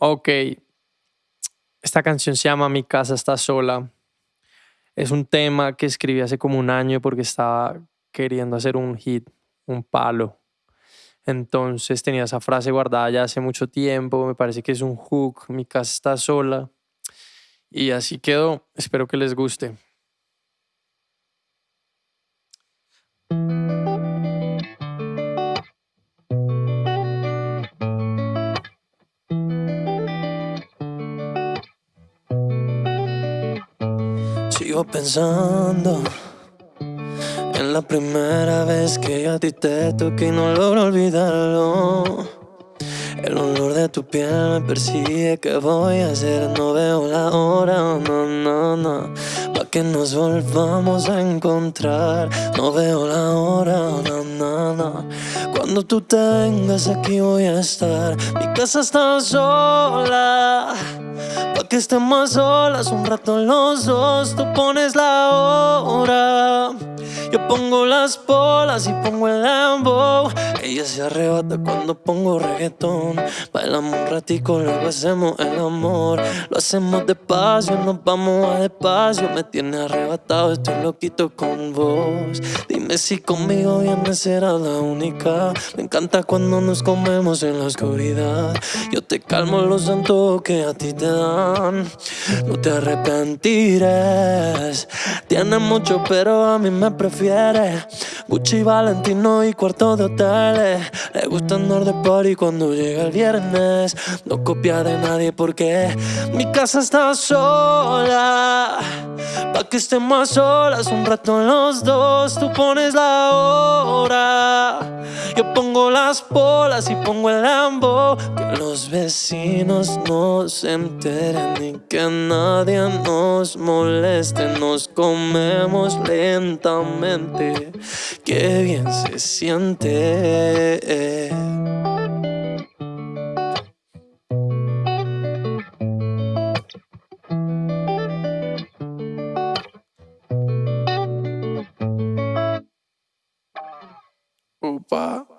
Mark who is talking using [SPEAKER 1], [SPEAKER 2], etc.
[SPEAKER 1] Ok. Esta canción se llama Mi casa está sola. Es un tema que escribí hace como un año porque estaba queriendo hacer un hit, un palo. Entonces tenía esa frase guardada ya hace mucho tiempo. Me parece que es un hook. Mi casa está sola. Y así quedó. Espero que les guste.
[SPEAKER 2] Sigo pensando en la primera vez que yo a ti te toqué y no logro olvidarlo. El olor de tu piel me persigue, ¿qué voy a hacer? No veo la hora, no, no, no. Pa' que nos volvamos a encontrar, no veo la hora, no, no. Cuando tú tengas aquí voy a estar, mi casa está sola que estemos solas un rato los dos, tú pones la hora. Yo pongo las bolas y pongo el lambo. Ella se arrebata cuando pongo reggaetón. Bailamos un ratico, luego hacemos el amor. Lo hacemos despacio, nos vamos a despacio. Me tiene arrebatado, estoy loquito con vos. Dime si conmigo vienes será la única. Me encanta cuando nos comemos en la oscuridad. Yo te calmo los santos que a ti te dan. No te arrepentirás. Tienes mucho, pero a mí me prefiero Gucci, Valentino y cuarto de hoteles Le gusta andar de party cuando llega el viernes. No copia de nadie porque mi casa está sola. Pa' que estemos solas un rato los dos. Tú pones la hora. Yo pongo las bolas y pongo el lambo. Que los vecinos no se enteren Ni que nadie nos moleste. Nos comemos lentamente qué bien se siente.
[SPEAKER 1] Opa.